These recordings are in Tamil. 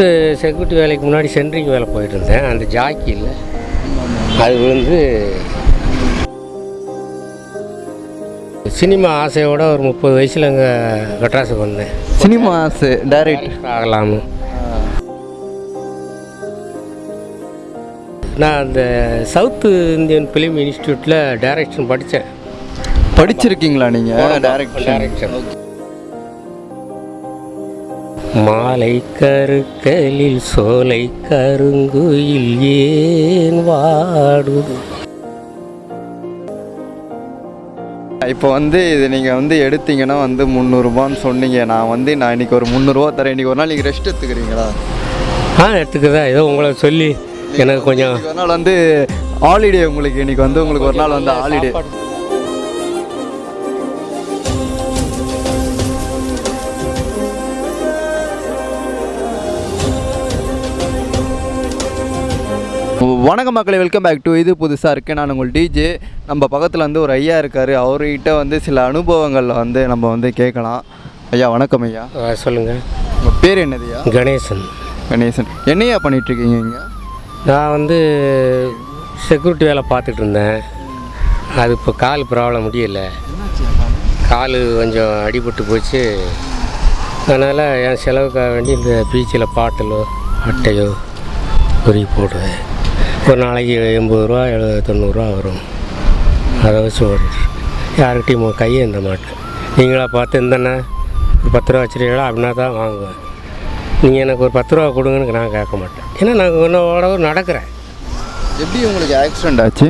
ஃபஸ்ட்டு செக்யூரிட்டி வேலைக்கு முன்னாடி சென்ட்ரிங் வேலை போயிட்டு இருந்தேன் அந்த ஜாக்கி இல்லை. அது விழுந்து சினிமா ஆசையோட ஒரு முப்பது வயசில் அங்கே மெட்ராஸுக்கு வந்தேன். சினிமாஸ் டைரக்ட் ஆகலாம்னு. நான் அந்த சவுத்து இந்தியன் ஃபிலிம் இன்ஸ்டியூட்டில் டைரக்ஷன் படித்தேன் படிச்சிருக்கீங்களா நீங்கள் டைரக்ஷன் டைரக்ஷன் மாலை கருக்கலில் சோலை கருங்குயில் ஏன் வாடுது? இப்போ வந்து இது நீங்கள் வந்து எடுத்தீங்கன்னா வந்து முந்நூறுபான்னு சொன்னீங்க. நான் வந்து நான் இன்னைக்கு ஒரு முந்நூறுரூவா தரேன். இன்னைக்கு ஒரு நாள் நீங்கள் ரெஸ்ட் எடுத்துக்கிறீங்களா? ஆ எடுத்துக்கதா ஏதோ உங்களை சொல்லி எனக்கு கொஞ்சம் ஒரு நாள் வந்து ஹாலிடே உங்களுக்கு. இன்னைக்கு வந்து உங்களுக்கு ஒரு நாள் வந்து ஹாலிடே வணக்கம் மக்களை வெல்கம் பேக் டு இது புதுசாக இருக்குது நான் உங்கள் டிஜே நம்ம பக்கத்தில் வந்து ஒரு ஐயா இருக்கார். அவர்கிட்ட வந்து சில அனுபவங்கள் வந்து நம்ம வந்து கேட்கலாம். ஐயா வணக்கம் ஐயா. ஆ, சொல்லுங்க. உங்கள் பேர் என்னதுயா கணேசன். கணேசன். என்னையா பண்ணிகிட்ருக்கீங்க இங்கே? நான் வந்து செக்யூரிட்டி வேலை பார்த்துட்டு இருந்தேன். அது இப்போ கால் ப்ராப்ளம் முடியல. கால்? கொஞ்சம் அடிபட்டு போச்சு. அதனால் என் செலவுக்காக வேண்டி இந்த பீச்சில் பாட்டிலோ அட்டையோ பொறி போடுவேன். ஒரு நாளைக்கு எண்பது ரூபா எழுபது தொண்ணூறுரூவா வரும். அதை வச்சு ஓடிட்டு யாருக்கிட்டையும் கையை இந்த மாட்டேன். நீங்களா பார்த்து இந்தண்ணே ஒரு பத்து ரூபா வச்சுருக்கீங்களா அப்படின்னா தான் வாங்குவேன். நீங்கள் எனக்கு ஒரு பத்து ரூபா கொடுங்கன்னு நான் கேட்க மாட்டேன். ஏன்னா நான் உன்னோட நடக்கிறேன். எப்படி உங்களுக்கு ஆக்சிடெண்ட் ஆச்சு?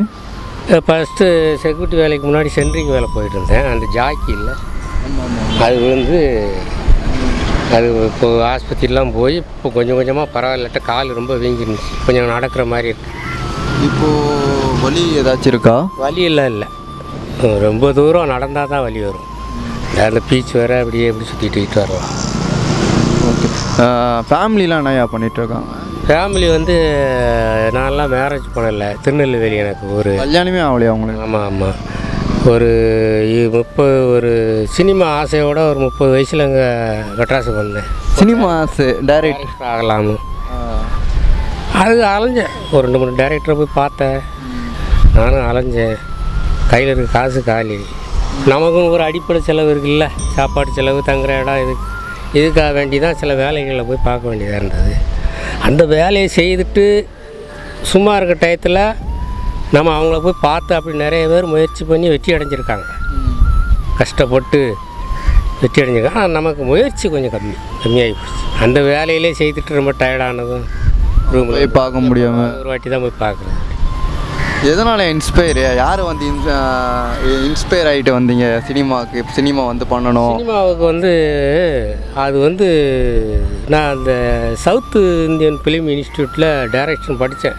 ஃபஸ்ட்டு செக்யூரிட்டி வேலைக்கு முன்னாடி சென்ட்ரிங் வேலை போயிட்டு இருந்தேன். அந்த ஜாக்கி இல்லை. அது விழுந்து அது இப்போ ஆஸ்பத்திரிலாம் போய் இப்போ கொஞ்சம் கொஞ்சமாக பரவாயில்லட்ட கால் ரொம்ப வீங்கிருந்துச்சு. கொஞ்சம் நடக்கிற மாதிரி இருக்கு. இப்போது வலி ஏதாச்சும் இருக்கா? வலி எல்லாம் இல்லை. ரொம்ப தூரம் நடந்தால் தான் வலி வரும். அந்த பீச் வேறு அப்படியே எப்படி சுற்றிட்டு வரலாம். ஓகே. ஃபேமிலிலாம் என்னையா பண்ணிகிட்ருக்காங்க ஃபேமிலி வந்து நான்லாம் மேரேஜ் பண்ணலை. திருநெல்வேலி எனக்கு ஒரு கல்யாணமே ஆகலையா உங்களுக்கு? ஆமாம் ஆமாம் ஒரு முப்பது ஒரு சினிமா ஆசையோட ஒரு முப்பது வயசில் அங்கே மெட்ராஸுக்கு வந்தேன். சினிமாஸ் டைரக்ட் ஆகலாம்னு. அது அலைஞ்சேன். ஒரு ரெண்டு மூணு டேரக்டரை போய் பார்த்தேன். நானும் அலைஞ்சேன். கையில் இருக்க காசு காலி. நமக்கும் ஒரு அடிப்படை செலவு இருக்குல்ல. சாப்பாடு செலவு தங்குற இடம் இதுக்கு இதுக்காக வேண்டி தான் சில வேலைகளில் போய் பார்க்க வேண்டியதாக இருந்தது. அந்த வேலையை செய்துட்டு சும்மா இருக்க டயத்தில் நம்ம அவங்கள போய் பார்த்து அப்படி நிறைய பேர் முயற்சி பண்ணி வெற்றி அடைஞ்சிருக்காங்க. கஷ்டப்பட்டு வெற்றி அடைஞ்சிருக்காங்க. ஆனால் நமக்கு முயற்சி கொஞ்சம் கம்மி கம்மியாகி போச்சு. அந்த வேலையிலே செய்துட்டு ரொம்ப டயர்டானதும் ரூமில் போய் பார்க்க முடியாமல் ஒரு வாட்டி தான் போய் பார்க்குறேன். எதனால் இன்ஸ்பயர் யார் வந்து இன்ஸ்பயர் ஆகிட்டு வந்தீங்க? சினிமாவுக்கு சினிமா வந்து பண்ணணும். சினிமாவுக்கு வந்து அது வந்து நான் அந்த சவுத்து இந்தியன் ஃபிலிம் இன்ஸ்டியூட்டில் டைரக்ஷன் படித்தேன்.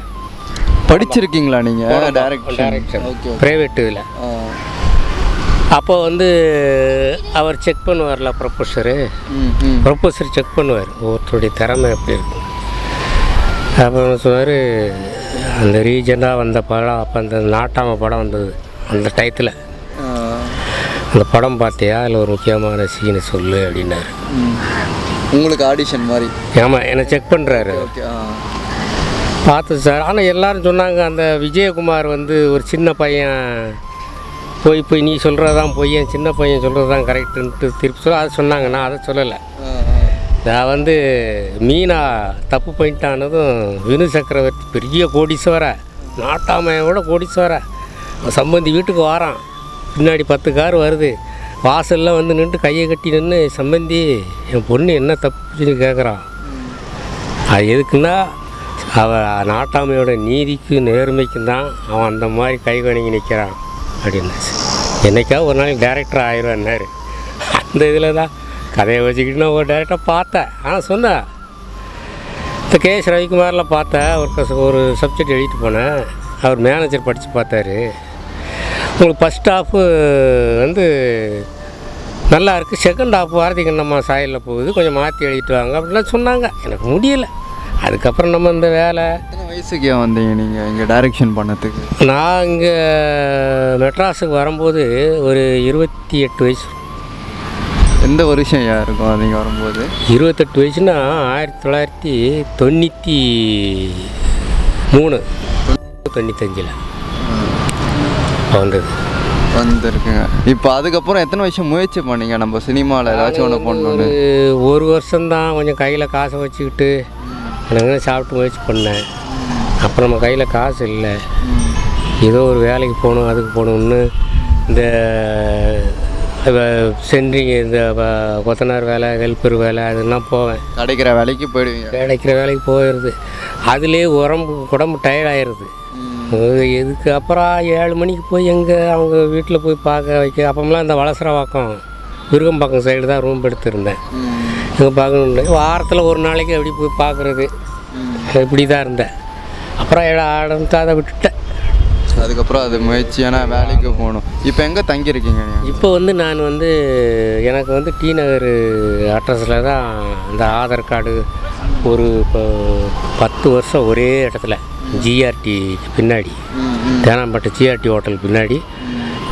படிச்சிருக்கீங்களா நீங்கள் டைரக்ஷன் ப்ரைவேட் இதில் அப்போ வந்து அவர் செக் பண்ணுவார்ல ப்ரொஃபஸரு ப்ரொஃபஸர் செக் பண்ணுவார். ஒருத்தருடைய திறமை எப்படி இருக்கும் அப்புறம் சொன்னார் அந்த ரீஜனாக வந்த படம் அப்போ அந்த நாட்டாம படம் வந்தது அந்த டயத்தில் அந்த படம் பார்த்தியா? அதில் ஒரு முக்கியமான சீனை சொல்லு அப்படின்னாரு. உங்களுக்கு ஆடிஷன் மாதிரி? ஆமாம் என்னை செக் பண்ணுறாரு ஓகே பார்த்து சார். ஆனால் எல்லாரும் சொன்னாங்க அந்த விஜயகுமார் வந்து ஒரு சின்ன பையன். போய் போய் நீ சொல்கிறதான் பொய்யன் சின்ன பையன் சொல்கிறது தான் கரெக்டுன்ட்டு திருப்பி சொல்ல அதை சொன்னாங்க. நான் அதை சொல்லலை. நான் வந்து மீனா தப்பு பண்ணிட்டானதும் வினு சக்கரவர்த்தி பெரிய கோடீஸ்வர நாட்டாமையோட கோடீஸ்வர. சம்பந்தி வீட்டுக்கு வாரான். பின்னாடி பத்து கார் வருது. வாசலில் வந்து நின்று கையை கட்டி நின்று சம்பந்தி என் பொண்ணு என்ன தப்புன்னு கேட்குறான் அது எதுக்குன்னா அவன் நாட்டாமையோட நீதிக்கு நேர்மைக்கும் தான் அவன் அந்த மாதிரி கை வணங்கி நிற்கிறான் அப்படின்னாச்சு என்னைக்காவது ஒரு நாளைக்கு டேரக்டர் ஆயிடுவான்னாரு அந்த இதில் தான் கதையை வச்சுக்கிட்டு நான் ஒரு டேரக்டர் பார்த்தேன். ஆனால் சொன்னேன். இந்த கே எஸ் ரவிக்குமாரில் பார்த்தேன். ஒரு ஒரு சப்ஜெக்ட் எழுதிட்டு போனேன். அவர் மேனேஜர் படித்து பார்த்தாரு. உங்களுக்கு ஃபஸ்ட் ஹாஃபு வந்து நல்லா இருக்குது செகண்ட் ஹாஃப் வாரத்துக்கு நம்ம சாயலில் போகுது? கொஞ்சம் மாற்றி எழுதிட்டு வாங்க அப்படின்லாம் சொன்னாங்க. எனக்கு முடியலை. அதுக்கப்புறம் நம்ம இந்த வேலை. எத்தனை வயசுக்கு வந்தீங்க நீங்கள் இங்கே டைரக்ஷன் பண்ணதுக்கு. நான் இங்கே மெட்ராஸுக்கு வரும்போது ஒரு இருபத்தி எட்டு வயசு. எந்த வருஷம் ஐயா இருக்கும் நீங்கள் வரும்போது? இருபத்தெட்டு வயசுனா ஆயிரத்தி தொள்ளாயிரத்தி தொண்ணூற்றி மூணு. தொண்ணூத்தஞ்சில் வந்தது. வந்திருக்குங்க இப்போ அதுக்கப்புறம் எத்தனை வருஷம் முயற்சி பண்ணீங்க? நம்ம சினிமாவில் ஏதாச்சும் ஒன்று பண்ணணும்னு ஒரு ஒரு வருஷம்தான் கொஞ்சம் கையில் காசை வச்சுக்கிட்டு. எனக்கு சாப்பிட்டு முயற்சி பண்ணேன். அப்புறம் நம்ம கையில் காசு இல்லை. ஏதோ ஒரு வேலைக்கு போகணும் அதுக்கு போகணுன்னு இந்த சென்ட்ரிங் இந்த கொத்தனார் வேலை ஹெல்ப்பர் வேலை அதெல்லாம் போவேன். கிடைக்கிற வேலைக்கு போயிடுவீங்க. கிடைக்கிற வேலைக்கு போயிடுது. அதுலேயே உடம்பு உடம்பு டயர்டாயிருது இதுக்கு அப்புறம் ஏழு மணிக்கு போய் எங்கே அவங்க வீட்டில் போய் பார்க்க வைக்க அப்போம்லாம் இந்த வளசரவாக்கம் விருகம்பாக்கம் சைடு தான் ரூம் எடுத்திருந்தேன். இங்கே பார்க்கணும் வாரத்தில் ஒரு நாளைக்கு அப்படி போய் பார்க்குறது. இப்படி தான் இருந்தேன். அப்புறம் ஆரம்பித்து அதை விட்டுட்டேன். அதுக்கப்புறம் அது முயற்சியான வேலைக்கு போகணும். இப்போ எங்கே தங்கியிருக்கீங்க இப்போ வந்து நான் வந்து எனக்கு வந்து டி நகர் அட்ரஸில் தான் இந்த ஆதார் கார்டு ஒரு இப்போ பத்து வருஷம் ஒரே இடத்துல ஜிஆர்டி பின்னாடி. தேனாம்பேட்டை ஜிஆர்டி ஹோட்டல் பின்னாடி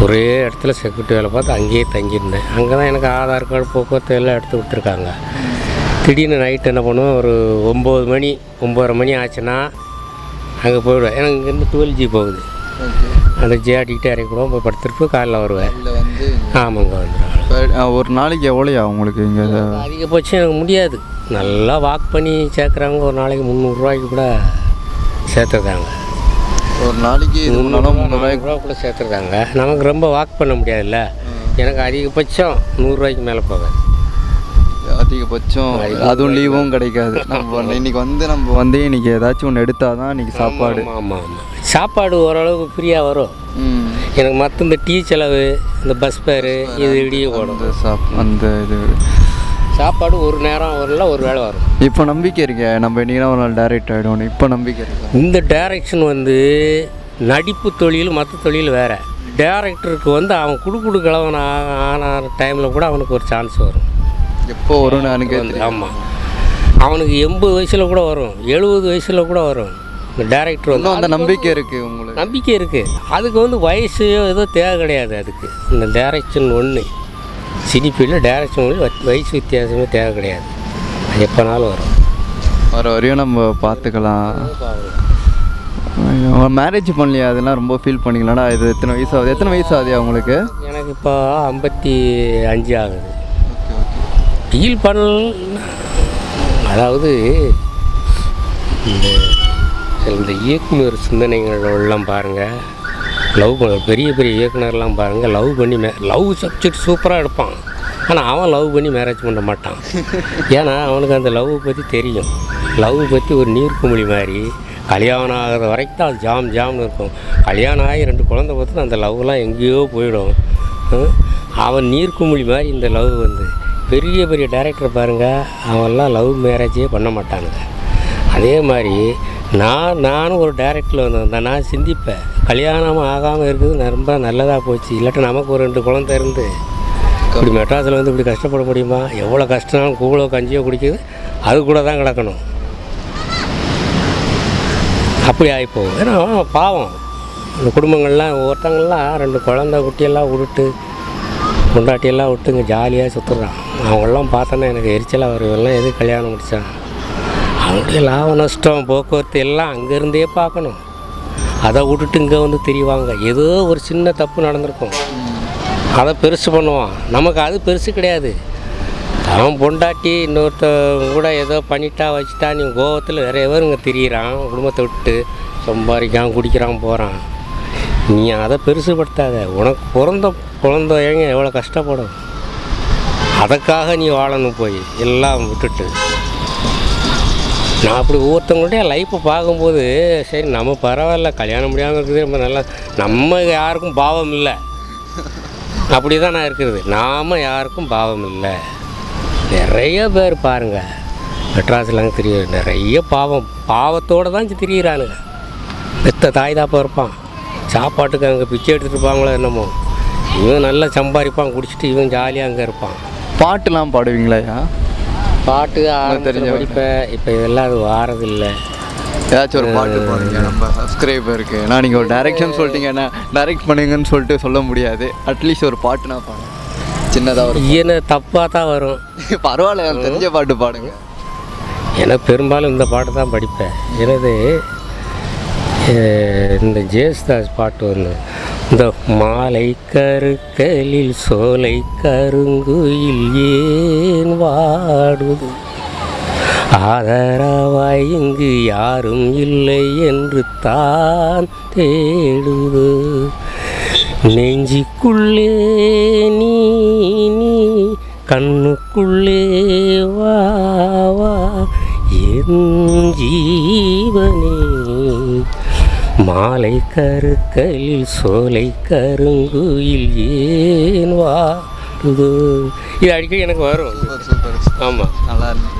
ஒரே இடத்துல செக்யூரிட்டி வேலை பார்த்து அங்கேயே தங்கியிருந்தேன். அங்கே தான் எனக்கு ஆதார் கார்டு போக்குவரத்து எல்லாம் எடுத்து கொடுத்துருக்காங்க திடீர்னு நைட் என்ன பண்ணுவேன் ஒரு ஒம்பது மணி ஒம்பதரை மணி ஆச்சுன்னா அங்கே போயிடுவேன். எனக்கு இங்கேருந்து டுவெல் ஜி போகுது. அந்த ஜிஆர்டிக்கிட்டே இறக்கி கூட போய் படுத்துட்டு காலைல வருவேன். ஆமாங்க வந்துடுவேன் ஒரு நாளைக்கு எவ்வளோயா உங்களுக்கு இங்கே? அதிகபட்சம் எனக்கு முடியாது. நல்லா வாக் பண்ணி சேர்க்குறவங்க ஒரு நாளைக்கு முந்நூறுரூவாய்க்கு கூட சேர்த்துருக்காங்க. ஒரு நாளைக்கு ரூபா கூட சேர்த்துருக்காங்க. நமக்கு ரொம்ப வாக் பண்ண முடியாதுல்ல. எனக்கு அதிகபட்சம் நூறுரூவாய்க்கு மேலே போவேன். அதிகபட்சம் அதுவும் லீவும் கிடைக்காது. நம்ம இன்னைக்கு வந்து நம்ம வந்து இன்னைக்கு ஏதாச்சும் ஒன்று எடுத்தால் தான் இன்னைக்கு சாப்பாடு. ஆமாம் ஆமாம் சாப்பாடு ஓரளவுக்கு ஃப்ரீயாக வரும். ம். எனக்கு மற்ற இந்த டீ செலவு இந்த பஸ் ஃபேரு இது இடியே ஓடும் அந்த சாப் அந்த இது. சாப்பாடு ஒரு நேரம் வரல ஒரு வேளை வரும். இப்போ நம்பிக்கை இருக்கே நம்ம இன்னைக்கு ஒரு நாள் டைரக்ட் ஆகிடும் இப்போ நம்பிக்கை இருக்கா. இந்த டைரக்ஷன் வந்து நடிப்பு தொழில் மற்ற தொழில் வேறு. டேரக்டருக்கு வந்து அவன் குடு குடு கிழவன் ஆன டைமில் கூட அவனுக்கு ஒரு சான்ஸ் வரும். எப்போ வரும்னு எனக்கு வந்து ஆமாம் அவனுக்கு எண்பது வயசில் கூட வரும். எழுபது வயசில் கூட வரும். இந்த டேரக்டர் வந்து. அந்த நம்பிக்கை இருக்குது உங்களுக்கு. நம்பிக்கை இருக்குது அதுக்கு வந்து வயசு ஏதோ தேவை கிடையாது அதுக்கு. இந்த டேரக்ஷன் ஒன்று சினிஃபீல்டில் டேரக்ஷன் ஒன்று வயசு வித்தியாசமே தேவை கிடையாது. அது எப்போனாலும் வரும். வர வரையும் நம்ம பார்த்துக்கலாம். மேரேஜ் பண்ணலையா? அதெல்லாம் ரொம்ப ஃபீல் பண்ணிக்கலாம்டா இது எத்தனை வயசு ஆகுது? எத்தனை வயசு ஆகுது உங்களுக்கு? எனக்கு இப்போ ஐம்பத்தி அஞ்சு ஆகுது. ஃபீல் பண்ணல் அதாவது இந்த இந்த இயக்குனர் சிந்தனைகளெல்லாம் பாருங்கள் லவ் பண்ண பெரிய பெரிய இயக்குனர்லாம் பாருங்கள் லவ் பண்ணி மே லவ் சப்ஜெக்ட் சூப்பராக எடுப்பான். ஆனால் அவன் லவ் பண்ணி மேரேஜ் பண்ண மாட்டான். ஏன்னா அவனுக்கு அந்த லவ் பற்றி தெரியும். லவ் பற்றி ஒரு நீர்க்குமிழி மாதிரி கல்யாணம் ஆகிற வரைக்கும் தான் அது ஜாம் ஜாம்னு இருக்கும். கல்யாணம் ஆகி ரெண்டு குழந்தை பார்த்து அந்த லவ்லாம் எங்கேயோ போயிடும். அவன் நீர்க்குமிழி மாதிரி இந்த லவ் வந்து. பெரிய பெரிய டேரக்டர் பாருங்கள் அவெல்லாம் லவ் மேரேஜே பண்ண மாட்டானுங்க. அதே மாதிரி நான் நானும் ஒரு டேரக்டரில் வந்திருந்தேன். நான் சிந்திப்பேன். கல்யாணம் ஆகாமல் இருக்குது ரொம்ப நல்லதாக போச்சு. இல்லாட்டி நமக்கு ஒரு ரெண்டு குழந்தை இருந்து இப்படி மெட்ராஸில் வந்து இப்படி கஷ்டப்பட முடியுமா? எவ்வளோ கஷ்டம்னாலும் கூழோ கஞ்சியோ குடிக்குது அது கூட தான் கிடக்கணும். அப்படி ஆகிப்போகும் ஏன்னா பாவம். இந்த குடும்பங்கள்லாம் ஒருத்தங்கள்லாம் ரெண்டு குழந்தை குட்டியெல்லாம் விட்டுட்டு பொண்டாட்டியெல்லாம் விட்டு இங்கே ஜாலியாக சுற்றுறான் அவங்களாம் பார்த்தோன்னா எனக்கு எரிச்சலாக வரும் இவெல்லாம் எது கல்யாணம் முடித்தான் அவனுடைய லாப நஷ்டம் போக்குவரத்து எல்லாம் அங்கேருந்தே பார்க்கணும். அதை விட்டுட்டு இங்கே வந்து தெரிவாங்க. ஏதோ ஒரு சின்ன தப்பு நடந்திருக்கும். அதை பெருசு பண்ணுவான். நமக்கு அது பெருசு கிடையாது. அவன் பொண்டாட்டி இன்னொருத்த கூட ஏதோ பண்ணிட்டா வச்சுட்டா நீ கோவத்தில் நிறைய பேர் இங்கே திரியிறான்? குடும்பத்தை விட்டு சம்பாதிக்கான் குடிக்கிறான் போகிறான் நீ அதை பெருசுபடுத்தாத. உனக்கு பிறந்த குழந்தைங்க எவ்வளோ கஷ்டப்படும்? அதுக்காக நீ வாழணும் போய். எல்லாம் விட்டுட்டு. நான் அப்படி ஒவ்வொருத்தவங்கள்ட்ட லைஃப்பை பார்க்கும்போது சரி நம்ம பரவாயில்ல கல்யாணம் முடியாமல் இருக்குது ரொம்ப நல்லா நம்ம யாருக்கும் பாவம் இல்லை. அப்படி தான் நான் இருக்கிறது. நாம் யாருக்கும் பாவம் இல்லை. நிறைய பேர் பாருங்கள் மெட்ராஸ்லாம் தெரியும் நிறைய பாவம். பாவத்தோடு தான் திரியிறானுங்க. பெத்த தாய் தாப்பா இருப்பான். சாப்பாட்டுக்கு அங்கே பிச்சை எடுத்துகிட்டு இருப்பாங்களோ என்னமோ. இவன் நல்லா சம்பாதிப்பான் குடிச்சிட்டு இவன் ஜாலியாக அங்கே இருப்பான். பாட்டுலாம் பாடுவீங்களாயா பாட்டு தெரிஞ்ச படிப்பேன் இப்போ இதெல்லாம் அது வாரதில்லை. ஏதாச்சும் ஒரு பாட்டு பாடுங்க நம்ம சப்ஸ்கிரைபருக்கு நான் நீங்கள் ஒரு டைரக்ஷன் சொல்லிட்டீங்கன்னா டைரக்ட் பண்ணுங்கன்னு சொல்லிட்டு சொல்ல முடியாது. அட்லீஸ்ட் ஒரு பாட்டுனா பாருங்க சின்னதாக ஒரு என்ன தப்பாக தான் வரும். பரவாயில்ல தெரிஞ்ச பாட்டு பாடுங்க. எனக்கு பெரும்பாலும் இந்த பாட்டு தான் படிப்பேன். எனது இந்த ஜேசுதாஸ் பாட்டு வந்து இந்த மாலை கருக்கலில் சோலை கருங்குயில் ஏன் வாடுது? ஆதரவாய் இங்கு யாரும் இல்லை என்று தான் தேடுது. நெஞ்சிக்குள்ளே நீ நீ கண்ணுக்குள்ளே வா வா. என் ஜீவனே. மாலை கருக்களில் சோலை கருங்குயில் ஏன் வாடுது? இது அடிக்கடி எனக்கு வரும். சூப்பர் ஆமாம் நல்லா இருக்கு.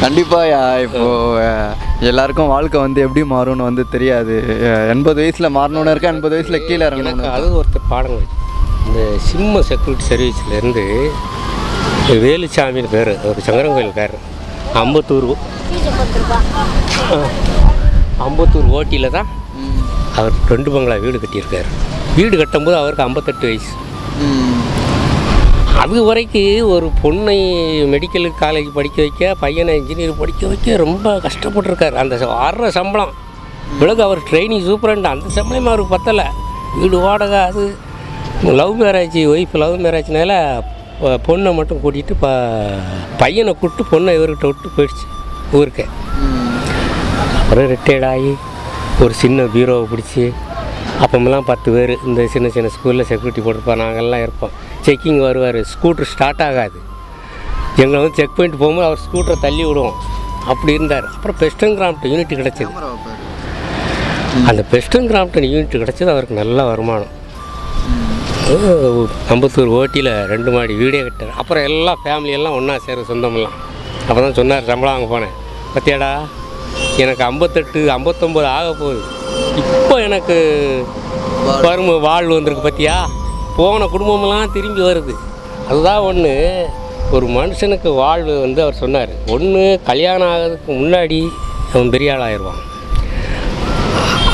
கண்டிப்பாக இப்போ அஹ், எல்லாருக்கும் வாழ்க்கை வந்து எப்படி மாறும்னு வந்து தெரியாது. எண்பது வயசில் மாறணும்னு இருக்கா? எண்பது வயசில் கீழே இறங்கணும் அது ஒருத்தர் பாடங்கள். இந்த சிம்ம செக்யூரிட்டி சர்வீஸ்லேருந்து வேலுச்சாமின்னு பேர் ஒரு சங்கரங்கோயில்காரர் அம்பத்தூர் ஆ, அம்பத்தூர் ஓட்டியில் தான் அவர் ரெண்டு பங்களா வீடு கட்டியிருக்காரு. வீடு கட்டும்போது அவருக்கு ஐம்பத்தெட்டு வயசு. அது வரைக்கும் ஒரு பொண்ணை மெடிக்கல் காலேஜ் படிக்க வைக்க பையனை இன்ஜினியர் படிக்க வைக்க ரொம்ப கஷ்டப்பட்டிருக்காரு. அந்த வர்ற சம்பளம். பிறகு அவர் ட்ரைனிங் சூப்பரண்ட் அந்த சம்பளமே அவருக்கு பத்தலை. வீடு வாடகை அது. லவ் மேரேஜ் ஒய்ஃப் லவ் மேரேஜ்னால பொண்ணை மட்டும் கூட்டிகிட்டு ப பையனை கூப்பிட்டு பொண்ணை இவர்கிட்ட விட்டு போயிடுச்சு ஊருக்கு. அப்புறம் ரிட்டையர்ட் ஆகி ஒரு சின்ன பீரோவை பிடிச்சி அப்பமெல்லாம் பத்து பேர் இந்த சின்ன சின்ன ஸ்கூலில் செக்யூரிட்டி போட்டிருப்போம் நாங்கள்லாம் இருப்போம். செக்கிங் வருவார். ஸ்கூட்ரு ஸ்டார்ட் ஆகாது. எங்களை வந்து செக் பண்ணிட்டு போகும்போது அவர் ஸ்கூட்டரை தள்ளி விடுவோம். அப்படி இருந்தார். அப்புறம் பெஸ்டன் கிராம்ப்டன் யூனிட் கிடச்சிது. அந்த பெஸ்டன் கிராம்ப்டன் யூனிட் கிடச்சது. அவருக்கு நல்ல வருமானம். அம்பத்தூர் ஓட்டியில் ரெண்டு மாடி வீடே கட்டார் அப்புறம் எல்லாம் ஃபேமிலி எல்லாம் ஒன்றா சேர சொந்தமெல்லாம். அப்போ தான் சொன்னார் சம்பளம் வாங்க போனேன். பத்தியாடா? எனக்கு ஐம்பத்தெட்டு ஐம்பத்தொம்போது ஆக போகுது. இப்போ எனக்கு வறுமை வாழ்வு வந்திருக்கு பார்த்தியா போன குடும்பமெல்லாம் திரும்பி வருது. அதுதான் ஒன்று ஒரு மனுஷனுக்கு வாழ்வு வந்து அவர் சொன்னார். ஒன்று கல்யாணம் ஆகிறதுக்கு முன்னாடி அவன் பெரிய ஆளாயிடுவான்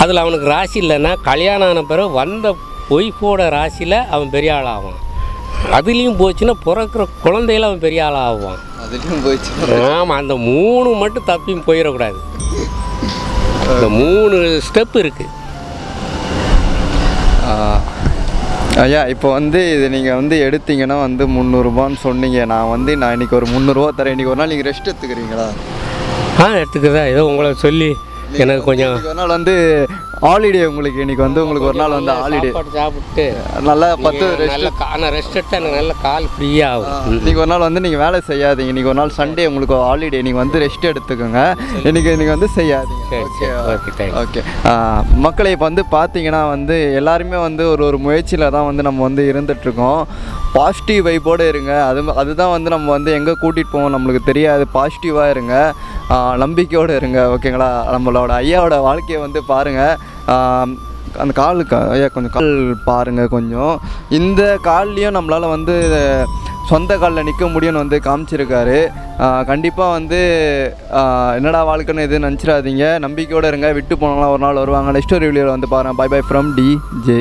அதில் அவனுக்கு ராசி இல்லைன்னா கல்யாணம் ஆன பிறகு வந்த பொய்ப்போட ராசியில் அவன் பெரிய ஆளாகும் அதுலேயும் போச்சுன்னா பிறக்கிற குழந்தையில அவன் பெரிய ஆள் ஆவான் அதுலேயும் போயிடுச்சு ஆமாம் அந்த மூணு மட்டும் தப்பியும் போயிடக்கூடாது. இந்த மூணு ஸ்டெப் இருக்குது ஆஹ், ஐயா இப்போ வந்து இது நீங்கள் வந்து எடுத்தீங்கன்னா வந்து முந்நூறுபான்னு சொன்னீங்க. நான் வந்து நான் இன்னைக்கு ஒரு முந்நூறுரூவா தரேன். இன்னைக்கு ஒரு நாள் நீங்கள் ரெஸ்ட் எடுத்துக்கிறீங்களா? ஆ எடுத்துக்கிறதா ஏதோ உங்களை சொல்லி எனக்கு கொஞ்சம் ஒரு நாள் வந்து ஹாலிடே உங்களுக்கு இன்னைக்கு வந்து உங்களுக்கு ஒரு நாள் வந்து ஹாலிடே சாப்பாடு சாப்பிட்டு நல்லா பத்து ரெஸ்ட் நான் ரெஸ்ட் எடுத்தா எனக்கு நல்ல கால் ஃப்ரீயாக ஆகும். இன்னைக்கு ஒரு நாள் வந்து நீங்கள் வேலை செய்யாதீங்க. இன்னைக்கு ஒரு நாள் சண்டே உங்களுக்கு ஹாலிடே நீங்கள் வந்து ரெஸ்ட் எடுத்துக்கோங்க. இன்னைக்கு நீங்கள் வந்து செய்யாதீங்க. ஓகே தேங்க்ஸ் ஓகே மக்களை இப்போ வந்து பார்த்தீங்கன்னா வந்து எல்லாருமே வந்து ஒரு ஒரு முயற்சியில் தான் வந்து நம்ம வந்து இருந்துகிட்ருக்கோம் பாசிட்டிவ் வைப்போடு இருங்க. அது அதுதான் வந்து நம்ம வந்து எங்கே கூட்டிகிட்டு போவோம் நம்மளுக்கு தெரியாது. பாசிட்டிவாக இருங்க. நம்பிக்கையோடு இருங்க. ஓகேங்களா? நம்மளோட ஐயாவோட வாழ்க்கையை வந்து பாருங்கள் அந்த காலுக்கு ஐயா கொஞ்சம் கால் பாருங்கள் கொஞ்சம். இந்த கால்லையும் நம்மளால் வந்து சொந்த காலில் நிற்க முடியும்னு வந்து காமிச்சிருக்காரு. கண்டிப்பாக வந்து என்னடா வாழ்க்கைன்னு எதுவும் நினச்சிடாதீங்க. நம்பிக்கையோடு இருங்க. விட்டு போனாலும் ஒரு நாள் வருவாங்க. நெக்ஸ்ட் ஒரு வீடியோவில் வந்து பாருங்கள் bye bye from D J